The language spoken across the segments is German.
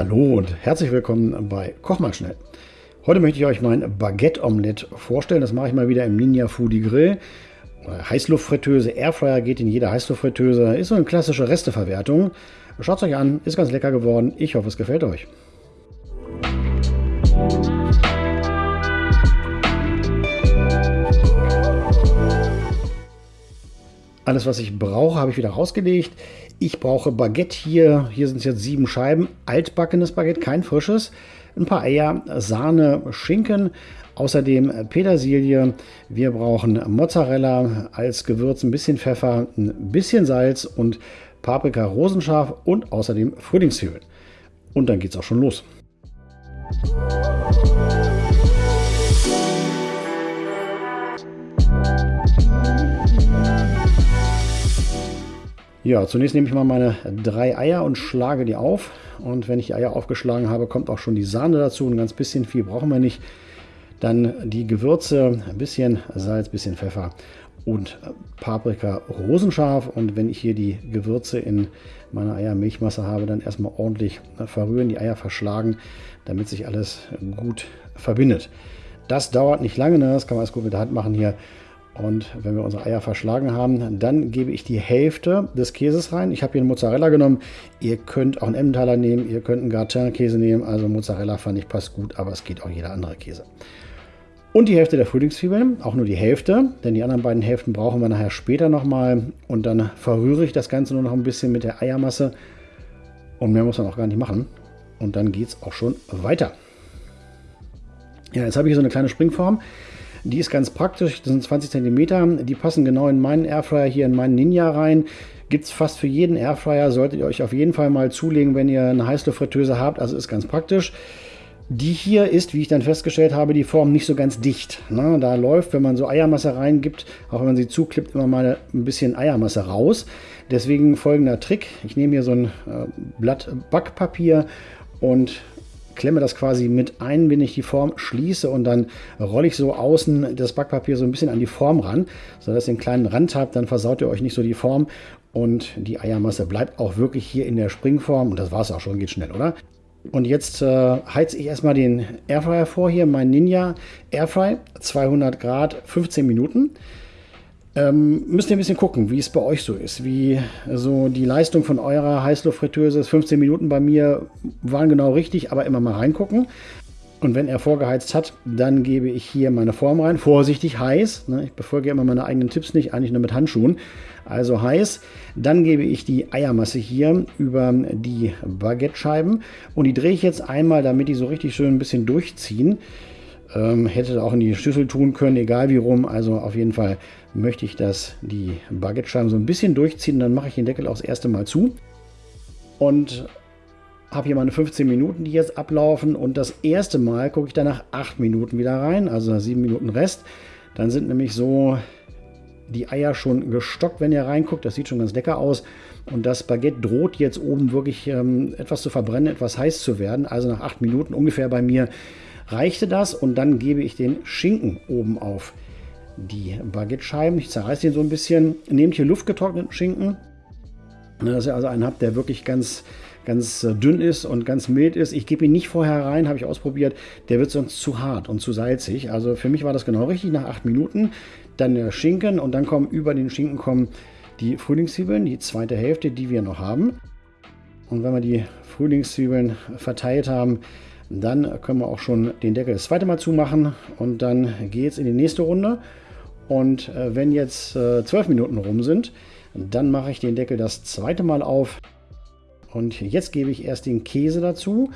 Hallo und herzlich willkommen bei Koch mal schnell. Heute möchte ich euch mein Baguette-Omelette vorstellen. Das mache ich mal wieder im Ninja Foodie Grill. Heißluftfritteuse, Airfryer geht in jede Heißluftfritteuse. Ist so eine klassische Resteverwertung. Schaut es euch an, ist ganz lecker geworden. Ich hoffe, es gefällt euch. Alles, was ich brauche, habe ich wieder rausgelegt. Ich brauche Baguette hier. Hier sind es jetzt sieben Scheiben. Altbackenes Baguette, kein frisches. Ein paar Eier, Sahne, Schinken. Außerdem Petersilie. Wir brauchen Mozzarella als Gewürz, ein bisschen Pfeffer, ein bisschen Salz und Paprika rosenscharf und außerdem Frühlingszwiebeln. Und dann geht es auch schon los. Ja, zunächst nehme ich mal meine drei Eier und schlage die auf. Und wenn ich die Eier aufgeschlagen habe, kommt auch schon die Sahne dazu. Ein ganz bisschen viel brauchen wir nicht. Dann die Gewürze, ein bisschen Salz, ein bisschen Pfeffer und Paprika rosenscharf. Und wenn ich hier die Gewürze in meiner Eiermilchmasse habe, dann erstmal ordentlich verrühren, die Eier verschlagen, damit sich alles gut verbindet. Das dauert nicht lange, ne? das kann man alles gut mit der Hand machen hier. Und wenn wir unsere Eier verschlagen haben, dann gebe ich die Hälfte des Käses rein. Ich habe hier einen Mozzarella genommen. Ihr könnt auch einen Emmentaler nehmen, ihr könnt einen Gratin-Käse nehmen. Also Mozzarella fand ich passt gut, aber es geht auch jeder andere Käse. Und die Hälfte der Frühlingszwiebeln, auch nur die Hälfte, denn die anderen beiden Hälften brauchen wir nachher später nochmal. Und dann verrühre ich das Ganze nur noch ein bisschen mit der Eiermasse. Und mehr muss man auch gar nicht machen. Und dann geht es auch schon weiter. Ja, jetzt habe ich hier so eine kleine Springform. Die ist ganz praktisch, das sind 20 cm, die passen genau in meinen Airfryer hier, in meinen Ninja rein. Gibt es fast für jeden Airfryer, solltet ihr euch auf jeden Fall mal zulegen, wenn ihr eine Heißluftfritteuse habt, also ist ganz praktisch. Die hier ist, wie ich dann festgestellt habe, die Form nicht so ganz dicht. Ne? Da läuft, wenn man so Eiermasse reingibt, auch wenn man sie zuklippt, immer mal ein bisschen Eiermasse raus. Deswegen folgender Trick. Ich nehme hier so ein äh, Blatt Backpapier und klemme das quasi mit ein, wenn ich die Form schließe und dann rolle ich so außen das Backpapier so ein bisschen an die Form ran, sodass ihr einen kleinen Rand habt, dann versaut ihr euch nicht so die Form und die Eiermasse bleibt auch wirklich hier in der Springform und das war es auch schon, geht schnell, oder? Und jetzt äh, heize ich erstmal den Airfryer vor hier, mein Ninja Airfry, 200 Grad, 15 Minuten. Ähm, müsst ihr ein bisschen gucken, wie es bei euch so ist. Wie so die Leistung von eurer Heißluftfritteuse ist. 15 Minuten bei mir waren genau richtig, aber immer mal reingucken. Und wenn er vorgeheizt hat, dann gebe ich hier meine Form rein. Vorsichtig heiß. Ne? Ich befolge immer meine eigenen Tipps nicht, eigentlich nur mit Handschuhen. Also heiß. Dann gebe ich die Eiermasse hier über die Baguette-Scheiben. Und die drehe ich jetzt einmal, damit die so richtig schön ein bisschen durchziehen. Ähm, hätte auch in die Schüssel tun können, egal wie rum. Also auf jeden Fall möchte ich, dass die Baguette-Scheiben so ein bisschen durchziehen. Dann mache ich den Deckel auch das erste Mal zu. Und habe hier meine 15 Minuten, die jetzt ablaufen. Und das erste Mal gucke ich dann nach 8 Minuten wieder rein, also 7 Minuten Rest. Dann sind nämlich so die Eier schon gestockt, wenn ihr reinguckt. Das sieht schon ganz lecker aus. Und das Baguette droht jetzt oben wirklich ähm, etwas zu verbrennen, etwas heiß zu werden. Also nach 8 Minuten ungefähr bei mir reichte das und dann gebe ich den Schinken oben auf die Baguette-Scheiben. Ich zerreiße den so ein bisschen. Nehmt hier luftgetrockneten Schinken, dass ihr also einen habt, der wirklich ganz, ganz äh, dünn ist und ganz mild ist. Ich gebe ihn nicht vorher rein, habe ich ausprobiert. Der wird sonst zu hart und zu salzig. Also für mich war das genau richtig. Nach acht Minuten dann der Schinken und dann kommen über den Schinken kommen die Frühlingszwiebeln, die zweite Hälfte, die wir noch haben. Und wenn wir die Frühlingszwiebeln verteilt haben, dann können wir auch schon den Deckel das zweite Mal zumachen und dann geht es in die nächste Runde. Und äh, wenn jetzt äh, zwölf Minuten rum sind, dann mache ich den Deckel das zweite Mal auf. Und jetzt gebe ich erst den Käse dazu.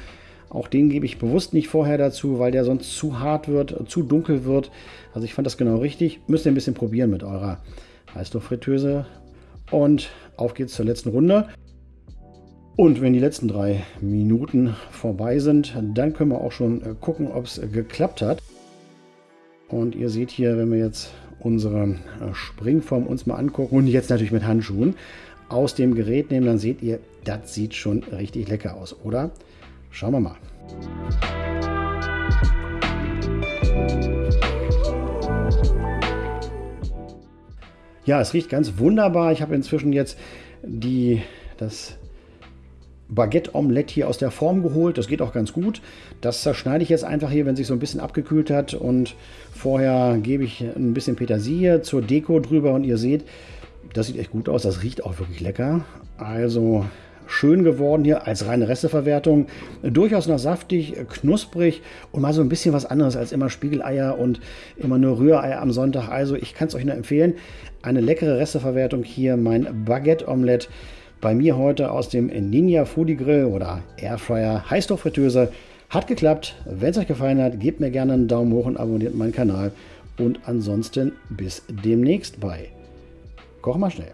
Auch den gebe ich bewusst nicht vorher dazu, weil der sonst zu hart wird, zu dunkel wird. Also ich fand das genau richtig. Müsst ihr ein bisschen probieren mit eurer Heißluftfritteuse. Und auf geht's zur letzten Runde. Und wenn die letzten drei Minuten vorbei sind, dann können wir auch schon äh, gucken, ob es geklappt hat. Und ihr seht hier, wenn wir jetzt unsere äh, Springform uns mal angucken und jetzt natürlich mit Handschuhen aus dem Gerät nehmen, dann seht ihr, das sieht schon richtig lecker aus, oder? Schauen wir mal. Ja, es riecht ganz wunderbar. Ich habe inzwischen jetzt die, das Baguette-Omelette hier aus der Form geholt. Das geht auch ganz gut. Das zerschneide ich jetzt einfach hier, wenn sich so ein bisschen abgekühlt hat. Und vorher gebe ich ein bisschen Petersilie zur Deko drüber. Und ihr seht, das sieht echt gut aus. Das riecht auch wirklich lecker. Also schön geworden hier als reine Resteverwertung. Durchaus noch saftig, knusprig und mal so ein bisschen was anderes als immer Spiegeleier und immer nur Rühreier am Sonntag. Also ich kann es euch nur empfehlen. Eine leckere Resteverwertung hier, mein Baguette-Omelette. Bei mir heute aus dem Ninja Foodie Grill oder Airfryer Heißluftfritteuse. Hat geklappt. Wenn es euch gefallen hat, gebt mir gerne einen Daumen hoch und abonniert meinen Kanal. Und ansonsten bis demnächst bei Koch mal schnell.